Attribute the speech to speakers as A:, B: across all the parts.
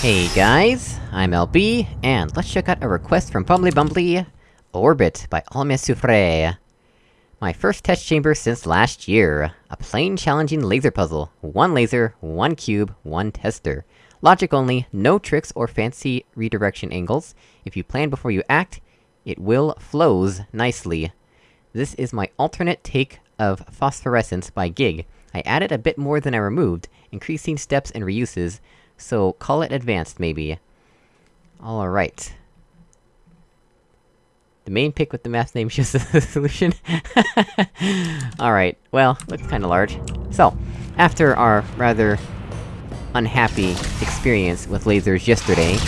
A: Hey guys, I'm LB, and let's check out a request from Bumbly Bumbly, Orbit by Almia Soufre. My first test chamber since last year. A plain challenging laser puzzle. One laser, one cube, one tester. Logic only, no tricks or fancy redirection angles. If you plan before you act, it will flows nicely. This is my alternate take of Phosphorescence by Gig. I added a bit more than I removed, increasing steps and reuses, so call it advanced, maybe. Alright. The main pick with the math name shows the solution. Alright, well, looks kinda large. So, after our rather... unhappy experience with lasers yesterday,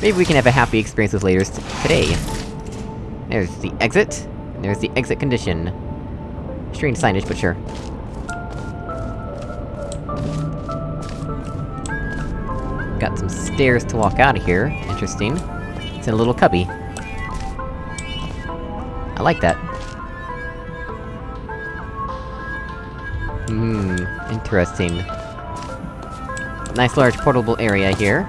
A: maybe we can have a happy experience with lasers today. There's the exit, there's the exit condition. Strange signage, but sure. Got some stairs to walk out of here. Interesting. It's in a little cubby. I like that. Hmm, interesting. Nice large portable area here.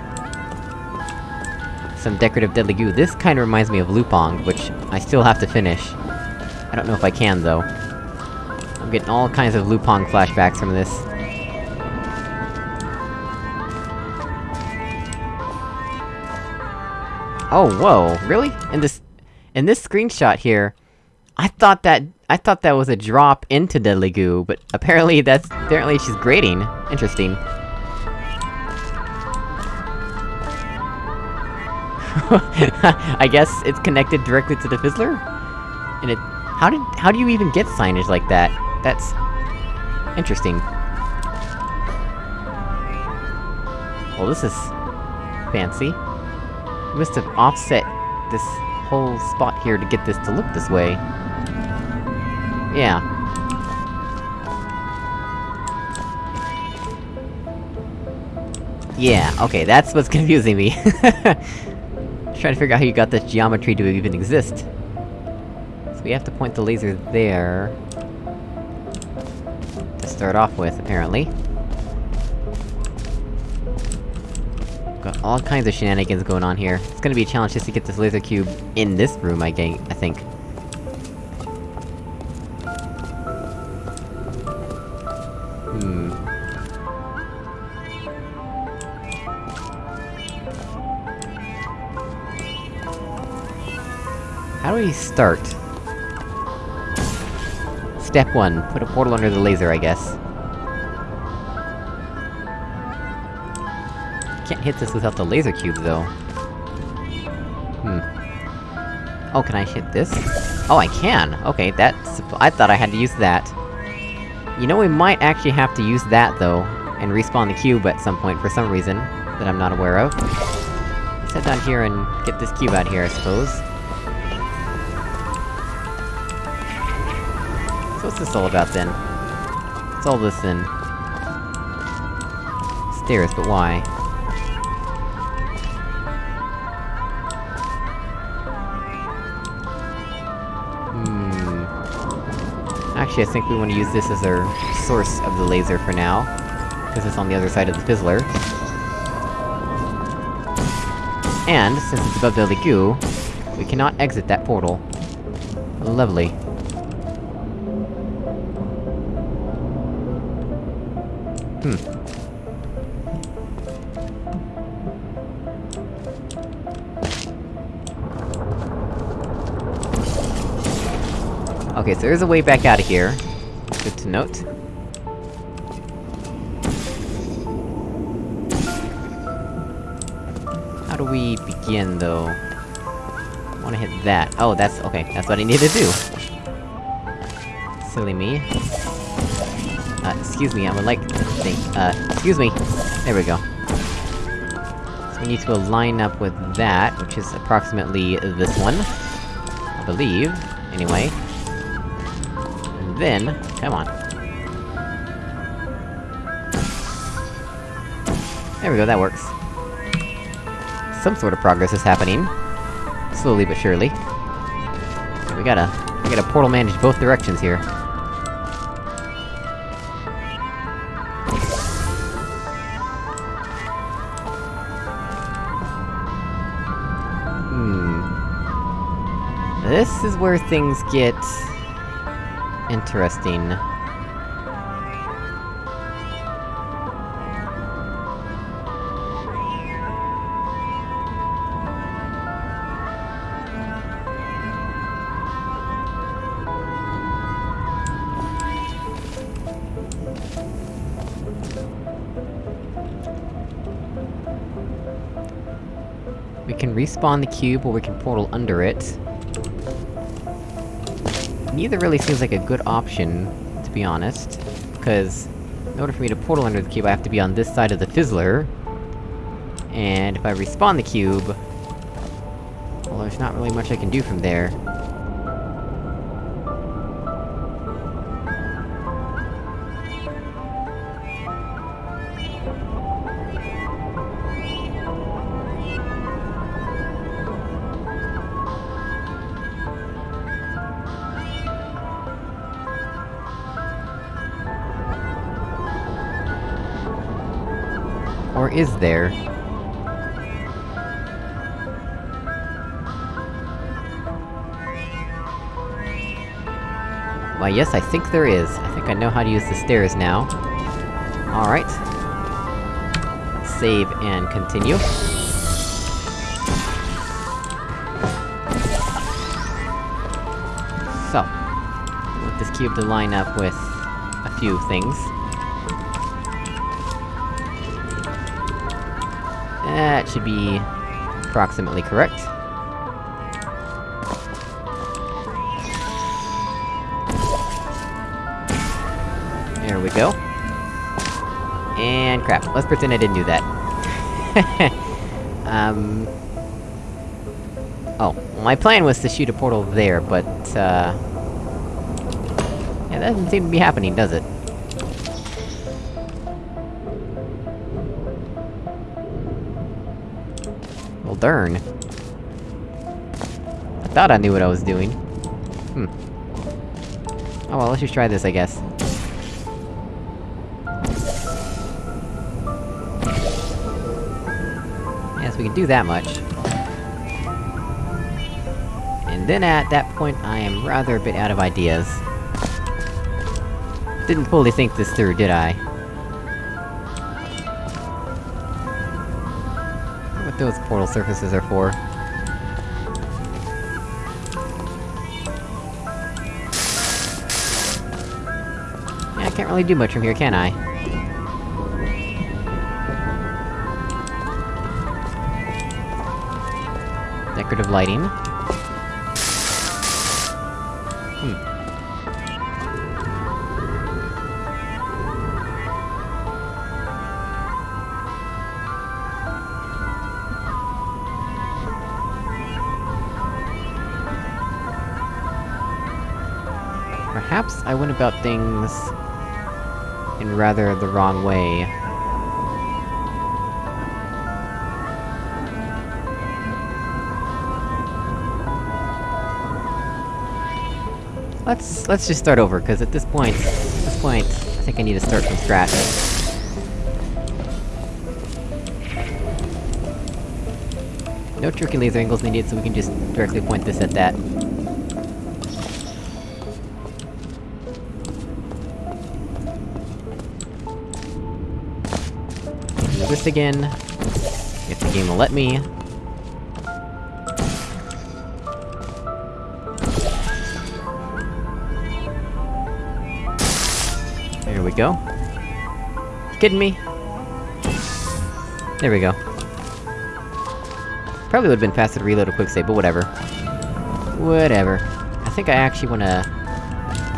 A: Some decorative deadly goo. This kinda reminds me of Lupong, which I still have to finish. I don't know if I can, though. I'm getting all kinds of Lupong flashbacks from this. Oh, whoa, really? In this- in this screenshot here, I thought that- I thought that was a drop into Deadly Goo, but apparently that's- apparently she's grading. Interesting. I guess it's connected directly to the Fizzler? And it- how did- how do you even get signage like that? That's... interesting. Well, this is... fancy. Must have offset this whole spot here to get this to look this way. Yeah. Yeah, okay, that's what's confusing me. Trying to figure out how you got this geometry to even exist. So we have to point the laser there... to start off with, apparently. Got all kinds of shenanigans going on here. It's gonna be a challenge just to get this laser cube in this room, I think. I think. Hmm... How do we start? Step 1, put a portal under the laser, I guess. Can't hit this without the laser cube, though. Hmm. Oh, can I hit this? Oh, I can! Okay, that's- I thought I had to use that. You know, we might actually have to use that, though, and respawn the cube at some point for some reason, that I'm not aware of. Let's head down here and get this cube out here, I suppose. So what's this all about, then? What's all this, then? Stairs, but why? Actually, I think we want to use this as our source of the laser for now. Because it's on the other side of the Fizzler. And, since it's above the Goo, we cannot exit that portal. Lovely. Okay, so there's a way back out of here. Good to note. How do we begin, though? I wanna hit that. Oh, that's- okay, that's what I need to do. Silly me. Uh, excuse me, I would like to think- uh, excuse me! There we go. So we need to line up with that, which is approximately this one. I believe, anyway then, come on. There we go, that works. Some sort of progress is happening. Slowly but surely. We gotta... we gotta portal manage both directions here. Hmm... This is where things get interesting. We can respawn the cube, or we can portal under it. Neither really seems like a good option, to be honest. Because, in order for me to portal under the cube, I have to be on this side of the fizzler. And if I respawn the cube... Well, there's not really much I can do from there. Or is there? Why yes, I think there is. I think I know how to use the stairs now. Alright. Save and continue. So. I want this cube to line up with... a few things. That should be... approximately correct. There we go. And crap, let's pretend I didn't do that. um... Oh, my plan was to shoot a portal there, but, uh... Yeah, that doesn't seem to be happening, does it? Darn. I thought I knew what I was doing. Hmm. Oh well, let's just try this, I guess. Yes, we can do that much. And then at that point, I am rather a bit out of ideas. Didn't fully think this through, did I? Those portal surfaces are for. Yeah, I can't really do much from here, can I? Decorative lighting. Went about things... in rather the wrong way. Let's- let's just start over, cause at this point... at this point, I think I need to start from scratch. No tricky laser angles needed, so we can just directly point this at that. This again. If the game will let me. There we go. Kidding me? There we go. Probably would've been faster to reload a quick save, but whatever. Whatever. I think I actually wanna...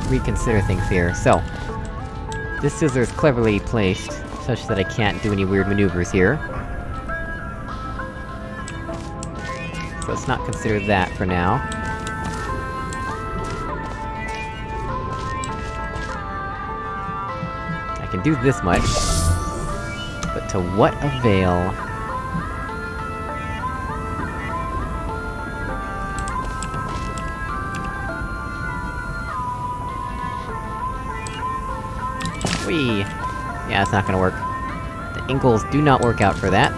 A: reconsider things here, so... This Fizzler is cleverly placed, such that I can't do any weird maneuvers here. So let's not consider that for now. I can do this much. But to what avail? It's not gonna work. The ankles do not work out for that.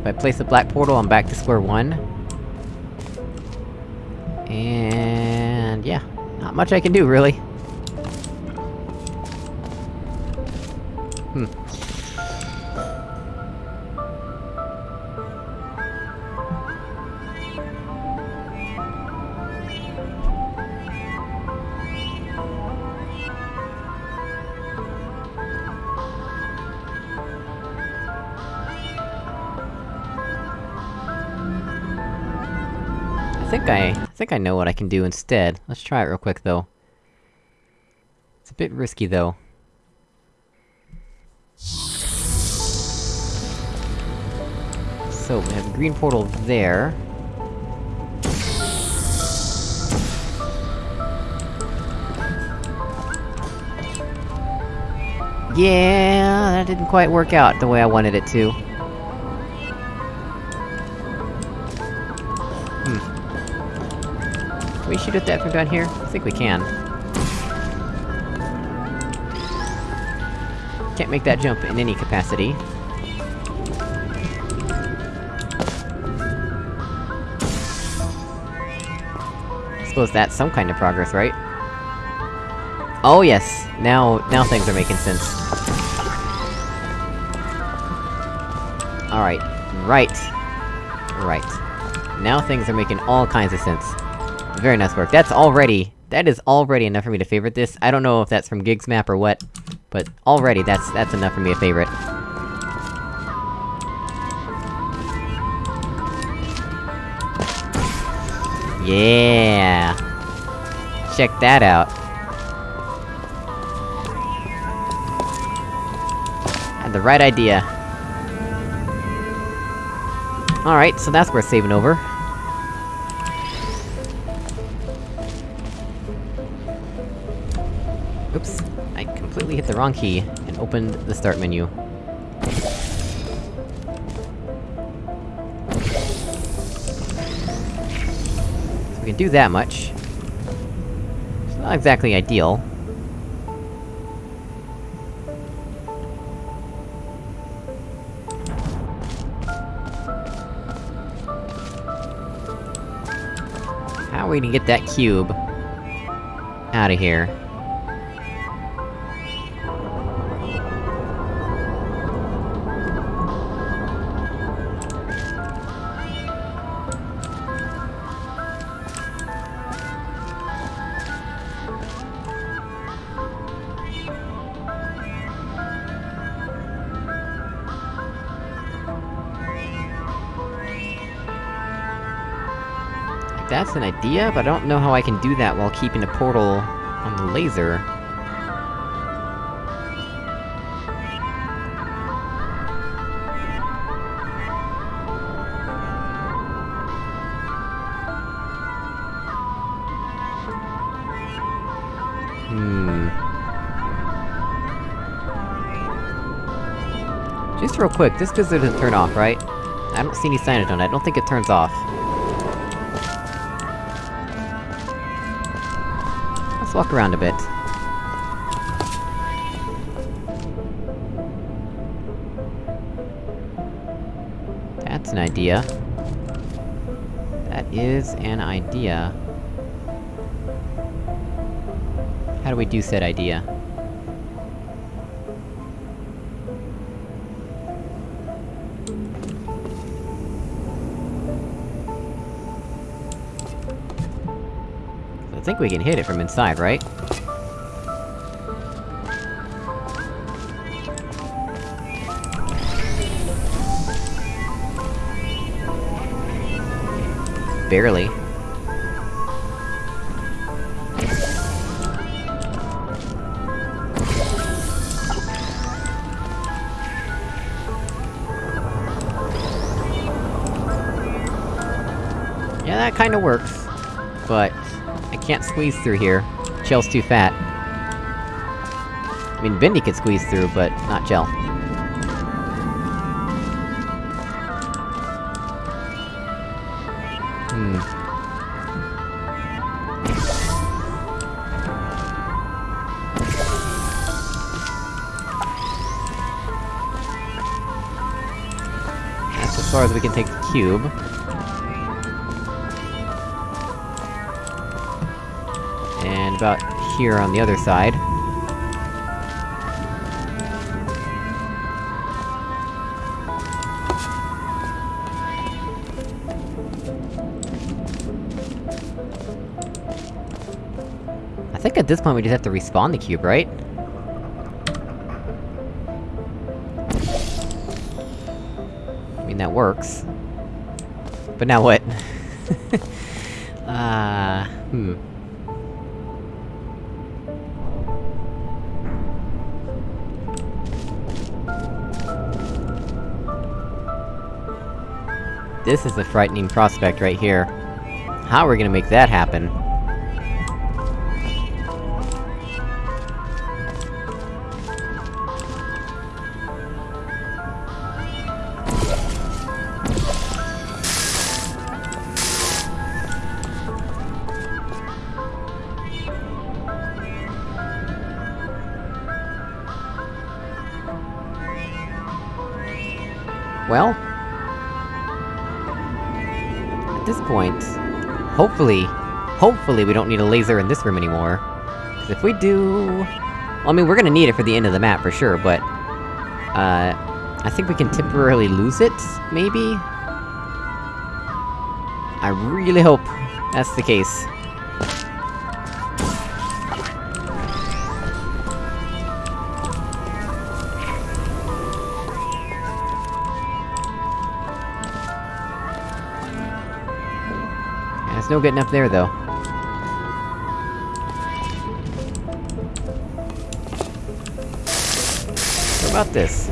A: If I place the black portal, I'm back to square one. And... yeah. Not much I can do, really. I think I... I think I know what I can do instead. Let's try it real quick, though. It's a bit risky, though. So, we have a green portal there. Yeah, that didn't quite work out the way I wanted it to. We shoot at that from down here? I think we can. Can't make that jump in any capacity. I Suppose that's some kind of progress, right? Oh yes! Now- now things are making sense. Alright. Right. Right. Now things are making all kinds of sense. Very nice work. That's already- that is already enough for me to favorite this. I don't know if that's from Gig's map or what, but already that's- that's enough for me to favorite. Yeah! Check that out. Had the right idea. Alright, so that's worth saving over. Wrong key, and opened the start menu. So we can do that much. It's not exactly ideal. How are we gonna get that cube... out of here? That's an idea, but I don't know how I can do that while keeping a portal... on the laser. Hmm... Just real quick, this doesn't turn off, right? I don't see any sign on it, I don't think it turns off. Let's walk around a bit. That's an idea. That is an idea. How do we do said idea? Think we can hit it from inside, right? Barely. Yeah, that kinda works. But... I can't squeeze through here. Chell's too fat. I mean, Vindy could squeeze through, but not Chell. Hmm. as far as we can take the cube. About here on the other side. I think at this point we just have to respawn the cube, right? I mean, that works. But now what? This is a frightening prospect right here. How are we gonna make that happen? Well... this point... Hopefully... Hopefully we don't need a laser in this room anymore. Cause if we do... Well, I mean, we're gonna need it for the end of the map, for sure, but... Uh... I think we can temporarily lose it, maybe? I really hope that's the case. No getting up there, though. What about this?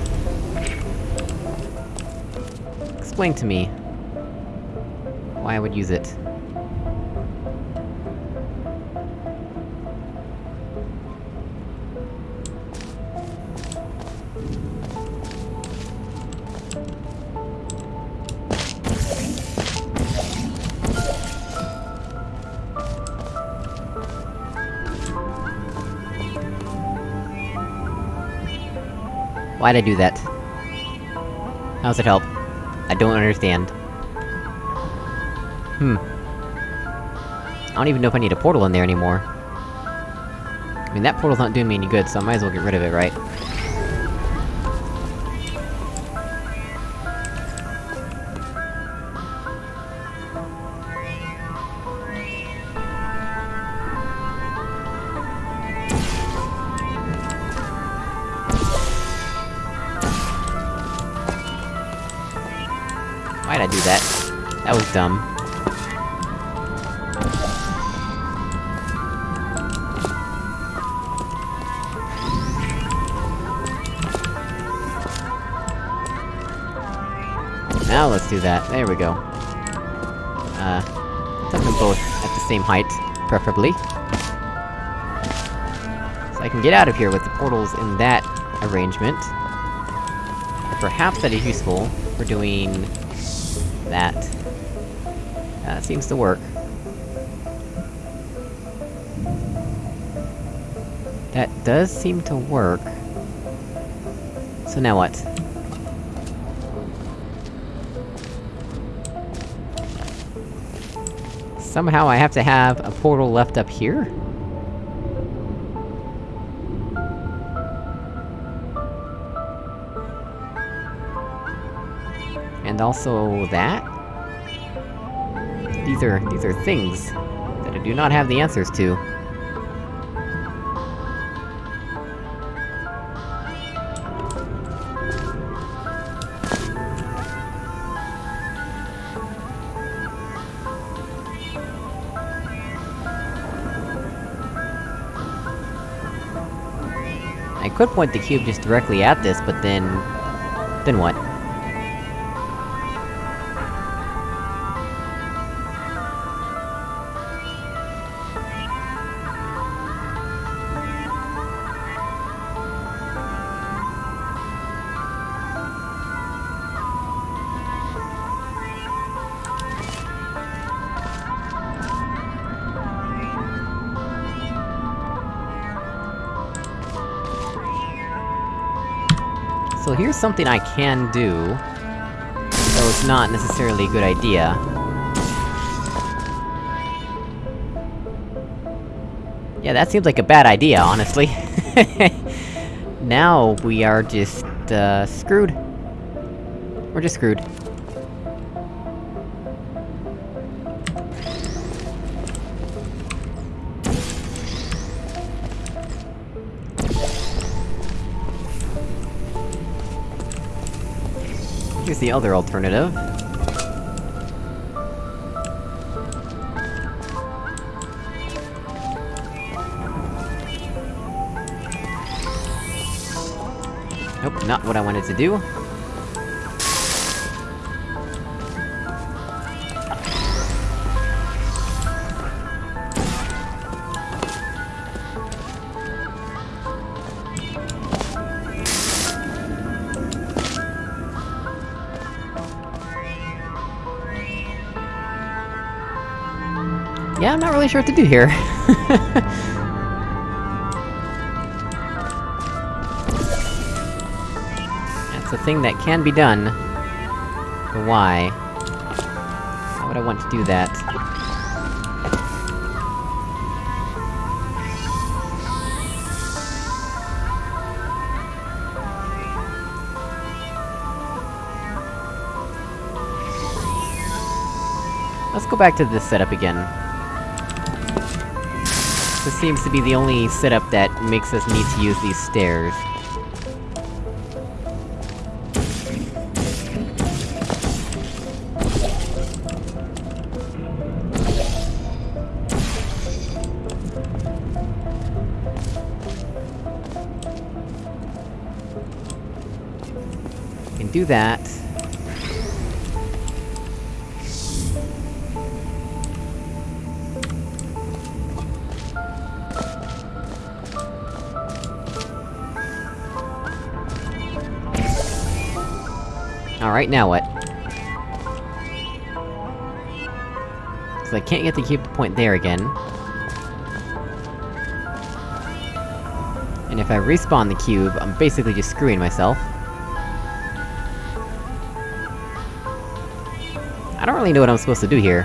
A: Explain to me... why I would use it. Why'd I do that? How's it help? I don't understand. Hmm. I don't even know if I need a portal in there anymore. I mean, that portal's not doing me any good, so I might as well get rid of it, right? Dumb. Now let's do that. There we go. Uh... Set them both at the same height, preferably. So I can get out of here with the portals in that arrangement. Perhaps that is useful for doing... seems to work. That does seem to work. So now what? Somehow I have to have a portal left up here? And also that? These are- these are things that I do not have the answers to. I could point the cube just directly at this, but then... Then what? Here's something I can do. Though it's not necessarily a good idea. Yeah, that seems like a bad idea, honestly. now, we are just, uh, screwed. We're just screwed. Here's the other alternative. Nope, not what I wanted to do. Really sure what to do here. That's a thing that can be done. But why? Why would I want to do that? Let's go back to this setup again. This seems to be the only setup that makes us need to use these stairs. Can do that. Alright, now what? So I can't get to keep the point there again. And if I respawn the cube, I'm basically just screwing myself. I don't really know what I'm supposed to do here.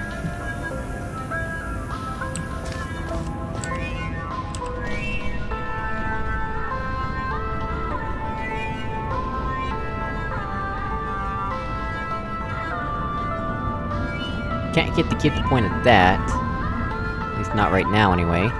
A: Keep the point at that. At least not right now, anyway.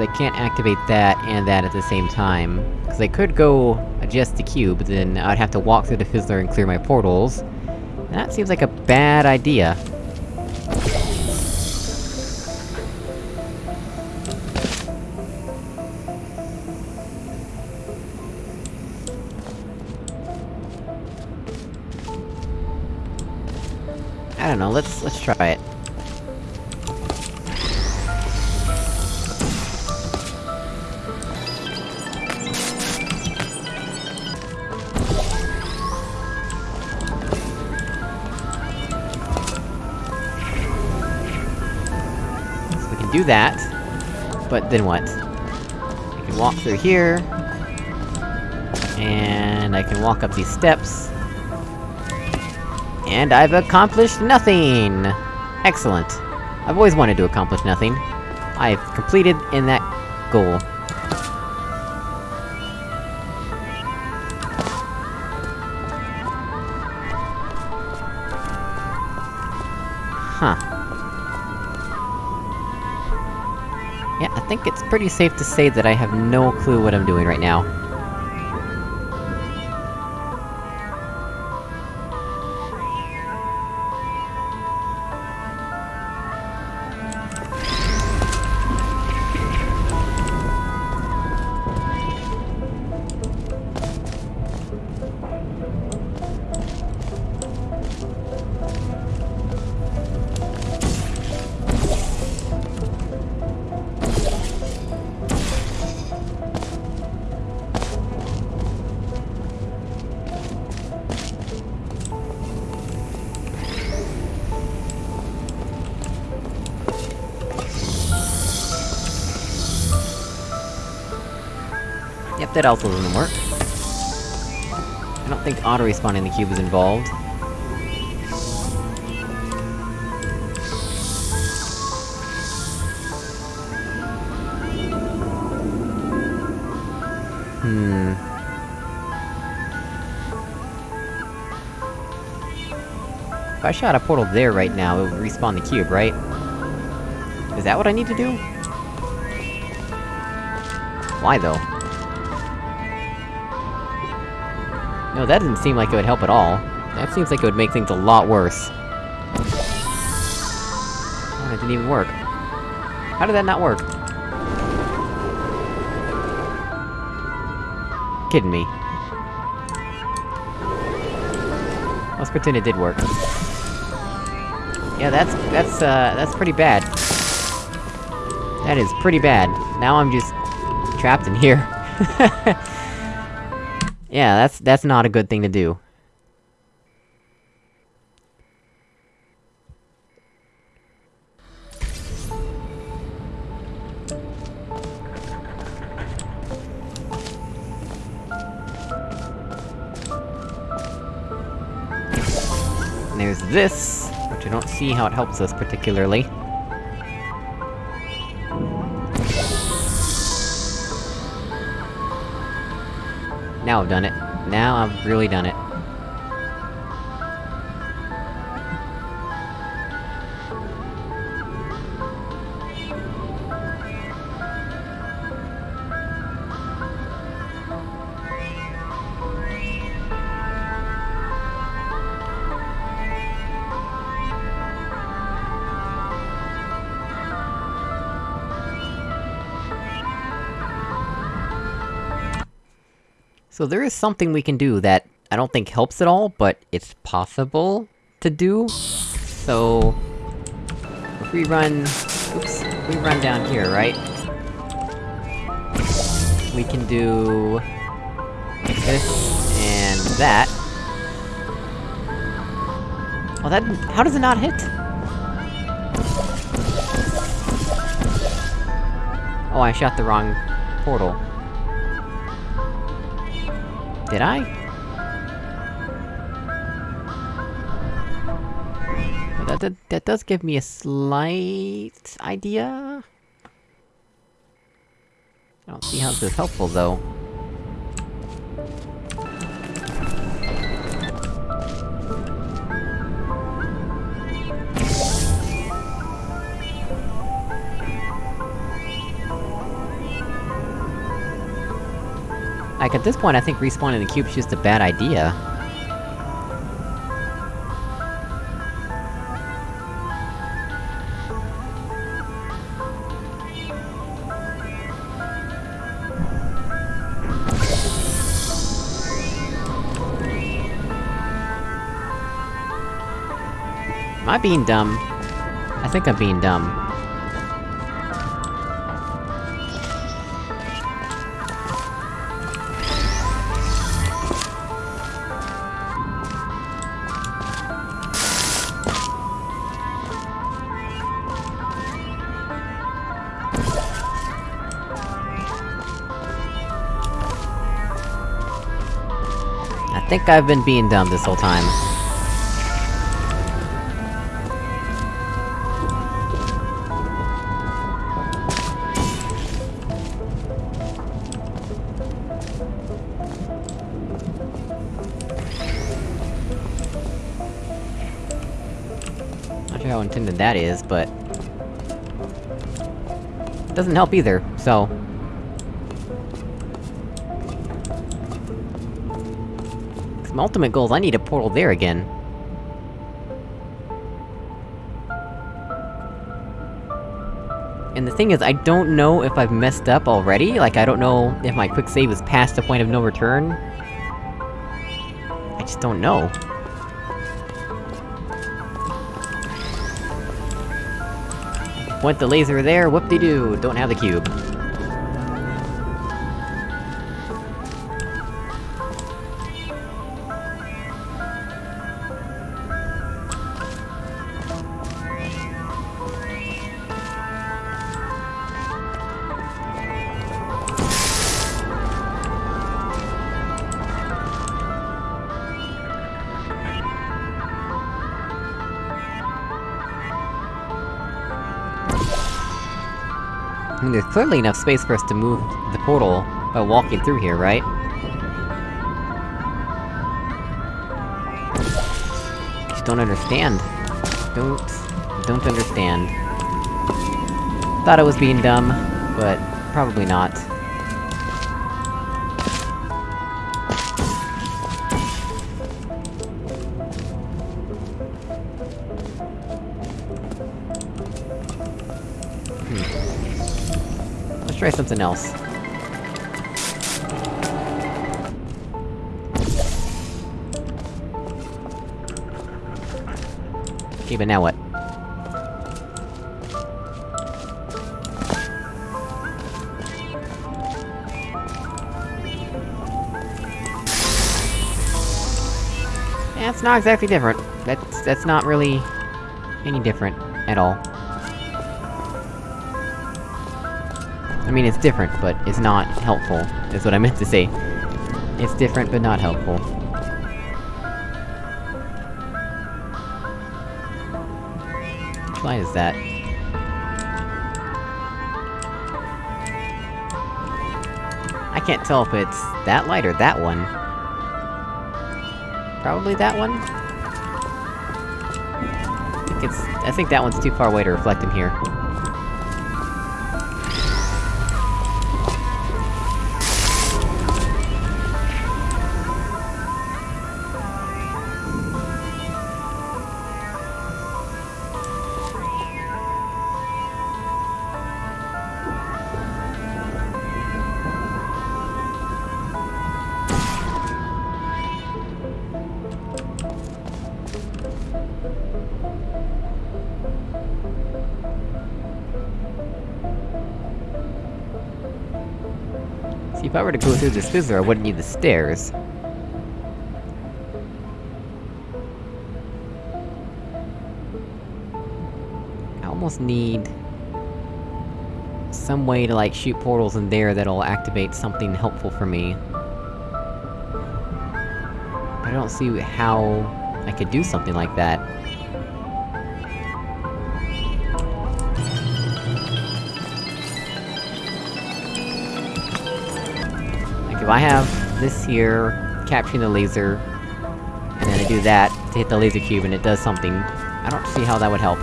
A: Is I can't activate that and that at the same time. Cause I could go adjust the cube, but then I'd have to walk through the Fizzler and clear my portals. And that seems like a bad idea. I don't know, let's- let's try it. Do that, but then what? I can walk through here... And I can walk up these steps... And I've accomplished nothing! Excellent. I've always wanted to accomplish nothing. I've completed in that goal. Think it's pretty safe to say that I have no clue what I'm doing right now. Yep, that also doesn't work. I don't think auto-respawning the cube is involved. Hmm... If I shot a portal there right now, it would respawn the cube, right? Is that what I need to do? Why, though? No, that doesn't seem like it would help at all. That seems like it would make things a lot worse. Oh, it didn't even work. How did that not work? Kidding me. Let's pretend it did work. Yeah, that's- that's, uh, that's pretty bad. That is pretty bad. Now I'm just... trapped in here. yeah, that's- that's not a good thing to do. There's this, which I don't see how it helps us particularly. Now I've done it. Now I've really done it. So there is something we can do that I don't think helps at all, but it's possible to do. So... If we run... Oops. We run down here, right? We can do... This, and that. Well that- how does it not hit? Oh, I shot the wrong... portal. Did I? That, that, that does give me a slight... idea? I don't see how this is helpful, though. Like, at this point, I think respawning the cube's is just a bad idea. Am I being dumb? I think I'm being dumb. Think I've been being dumb this whole time. Not sure how intended that is, but... Doesn't help either, so... My ultimate goal is I need a portal there again. And the thing is, I don't know if I've messed up already, like I don't know if my quick save is past the point of no return. I just don't know. Point the laser there, whoop-de-doo, don't have the cube. Clearly enough space for us to move the portal by walking through here, right? Just don't understand. Don't... don't understand. Thought I was being dumb, but probably not. Try something else. Okay, but now what? It's not exactly different. That's- that's not really... any different, at all. I mean, it's different, but it's not helpful, is what I meant to say. It's different, but not helpful. Which light is that? I can't tell if it's that light or that one. Probably that one? I think it's- I think that one's too far away to reflect in here. See, if I were to go through this fizzler, I wouldn't need the stairs. I almost need... some way to, like, shoot portals in there that'll activate something helpful for me. I don't see how I could do something like that. I have this here, capturing the laser, and then I do that to hit the laser cube and it does something, I don't see how that would help.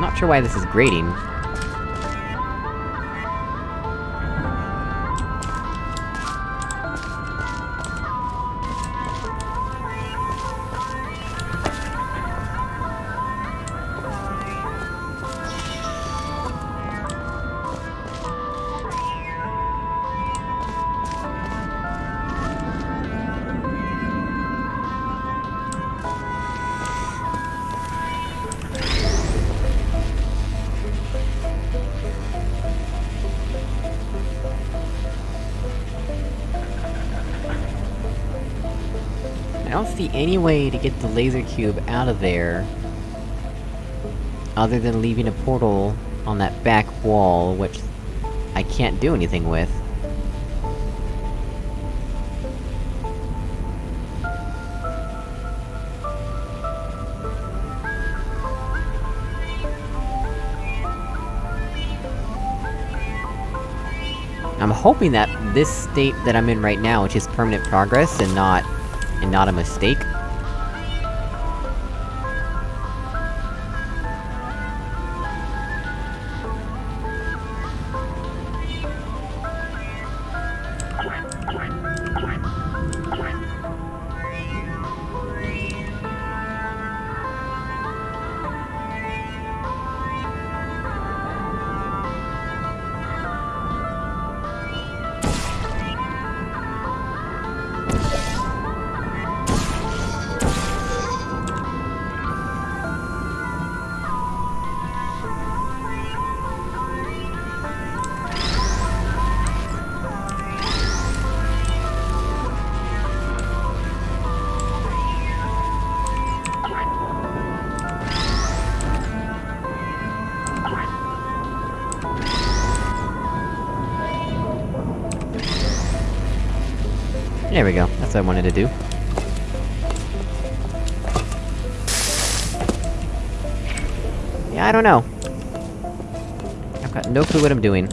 A: Not sure why this is grating. I don't see any way to get the laser cube out of there... other than leaving a portal on that back wall, which I can't do anything with. I'm hoping that this state that I'm in right now, which is permanent progress and not... and not a mistake. There we go, that's what I wanted to do. Yeah, I don't know. I've got no clue what I'm doing.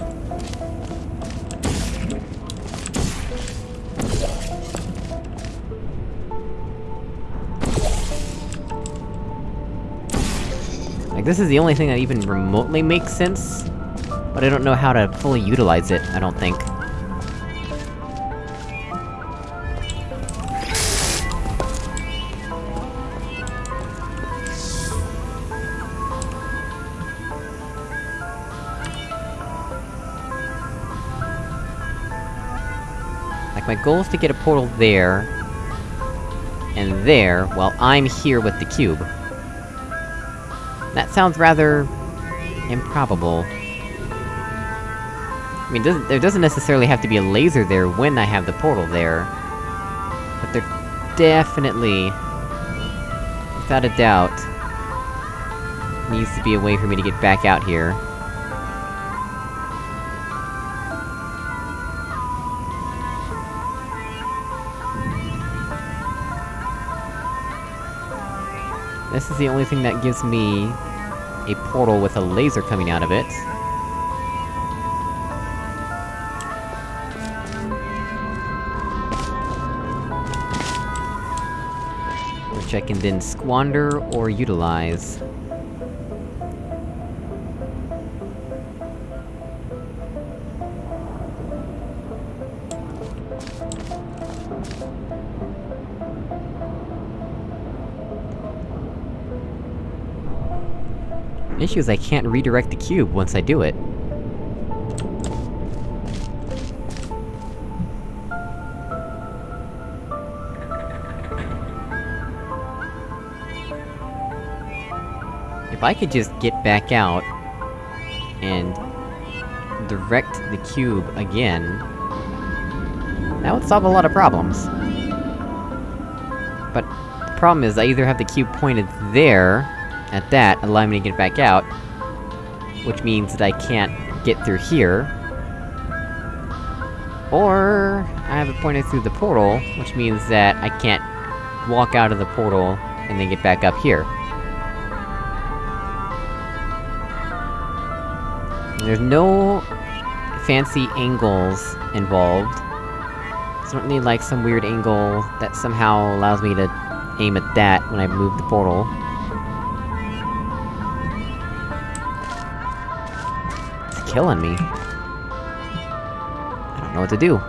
A: Like, this is the only thing that even remotely makes sense, but I don't know how to fully utilize it, I don't think. My goal is to get a portal there... and there, while I'm here with the cube. That sounds rather... improbable. I mean, doesn't- there doesn't necessarily have to be a laser there when I have the portal there. But there definitely... without a doubt... needs to be a way for me to get back out here. This is the only thing that gives me... a portal with a laser coming out of it. Which I can then squander or utilize. Issue is I can't redirect the cube once I do it. If I could just get back out... and... direct the cube again... that would solve a lot of problems. But, the problem is I either have the cube pointed there, at that, allowing me to get back out, which means that I can't get through here. Or... I have it pointed through the portal, which means that I can't walk out of the portal and then get back up here. There's no fancy angles involved. Certainly like some weird angle that somehow allows me to aim at that when I move the portal. Killing me. I don't know what to do.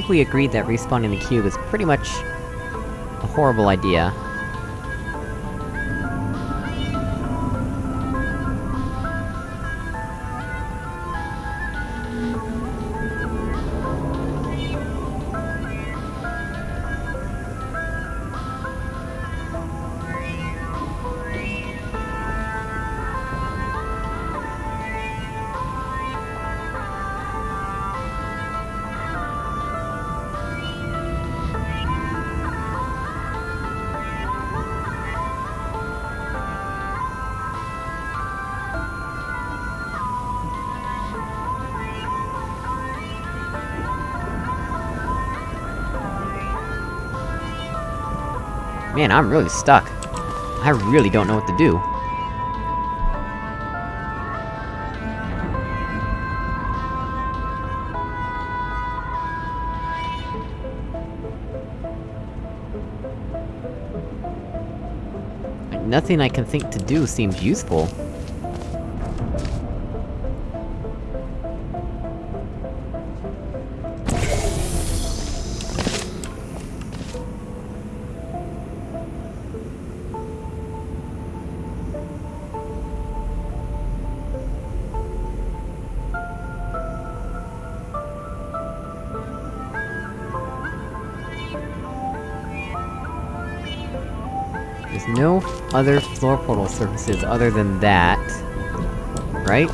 A: Think we agreed that respawning the cube is pretty much... a horrible idea. Man, I'm really stuck. I really don't know what to do. Nothing I can think to do seems useful. Surfaces other than that. Right?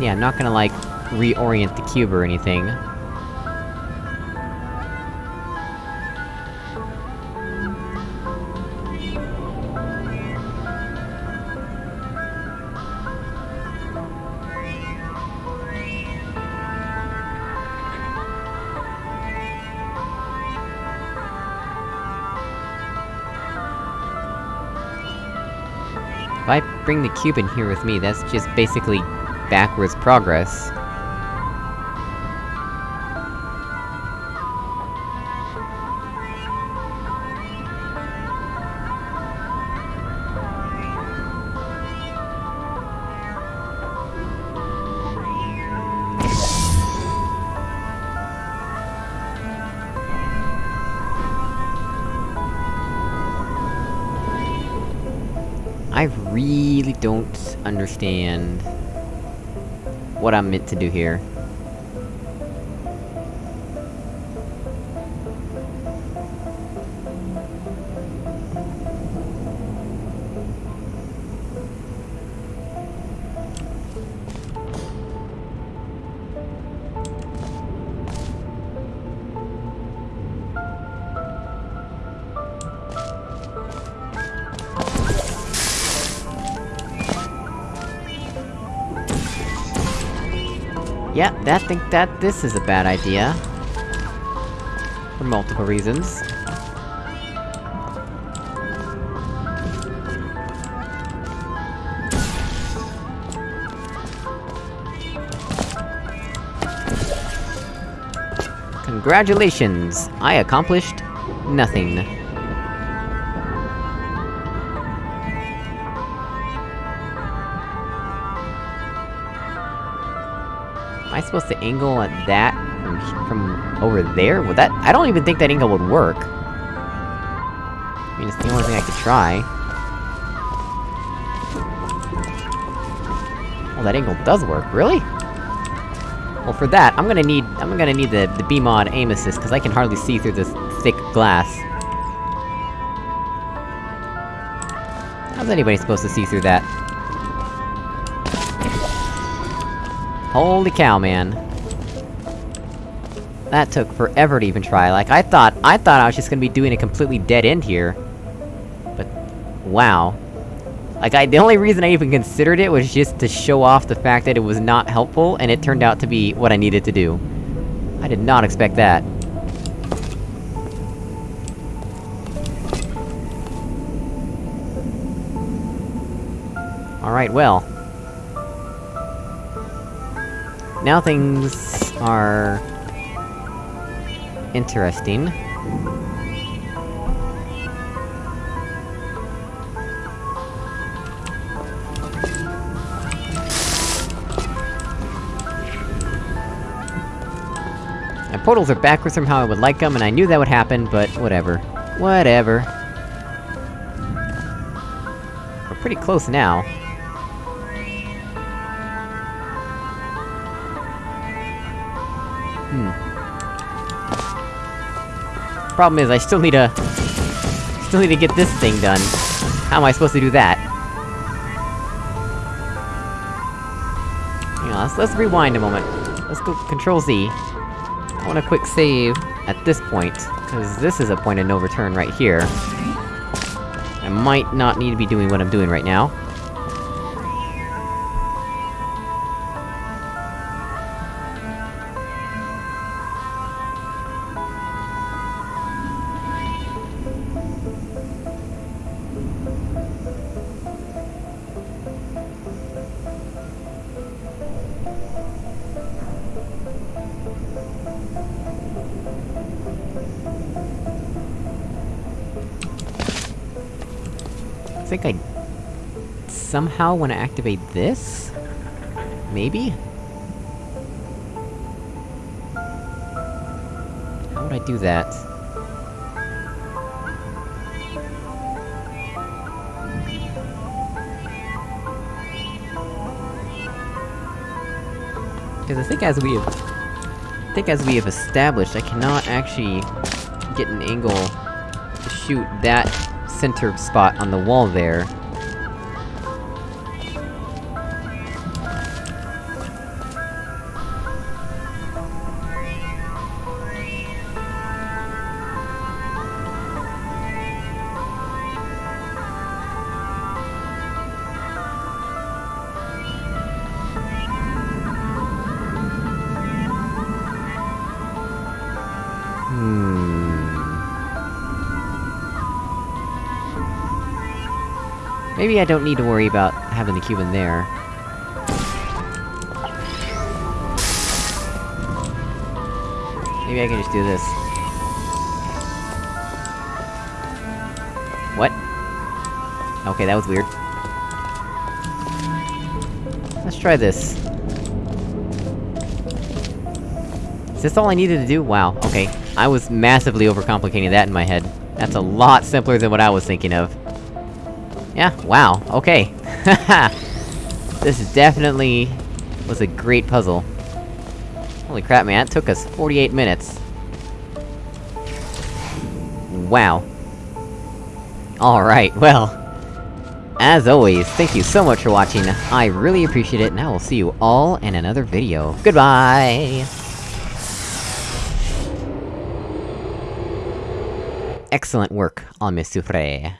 A: Yeah, I'm not gonna, like, reorient the cube or anything. Bring the cube in here with me, that's just basically backwards progress. Really don't understand... what I'm meant to do here. That think that this is a bad idea. For multiple reasons. Congratulations! I accomplished... nothing. Am I supposed to angle at that from, from over there? Would that- I don't even think that angle would work. I mean, it's the only thing I could try. Well, that angle does work, really? Well, for that, I'm gonna need- I'm gonna need the- the B-mod aim assist, cause I can hardly see through this thick glass. How's anybody supposed to see through that? Holy cow, man. That took forever to even try, like, I thought- I thought I was just gonna be doing a completely dead end here. But... wow. Like, I- the only reason I even considered it was just to show off the fact that it was not helpful, and it turned out to be what I needed to do. I did not expect that. Alright, well. Now things... are... interesting. My portals are backwards from how I would like them, and I knew that would happen, but whatever. Whatever. We're pretty close now. Hmm. Problem is, I still need to... Still need to get this thing done. How am I supposed to do that? Hang on, let's- let's rewind a moment. Let's go Control Z. I want a quick save at this point, cause this is a point of no return right here. I might not need to be doing what I'm doing right now. Somehow wanna activate this? Maybe? How would I do that? Because I think as we have... I think as we have established, I cannot actually get an angle to shoot that center spot on the wall there. Maybe I don't need to worry about having the cube in there. Maybe I can just do this. What? Okay, that was weird. Let's try this. Is this all I needed to do? Wow, okay. I was massively overcomplicating that in my head. That's a lot simpler than what I was thinking of. Yeah, wow, okay. this is definitely... was a great puzzle. Holy crap, man, it took us 48 minutes. Wow. Alright, well... As always, thank you so much for watching, I really appreciate it, and I will see you all in another video. Goodbye! Excellent work on Miss Souffre.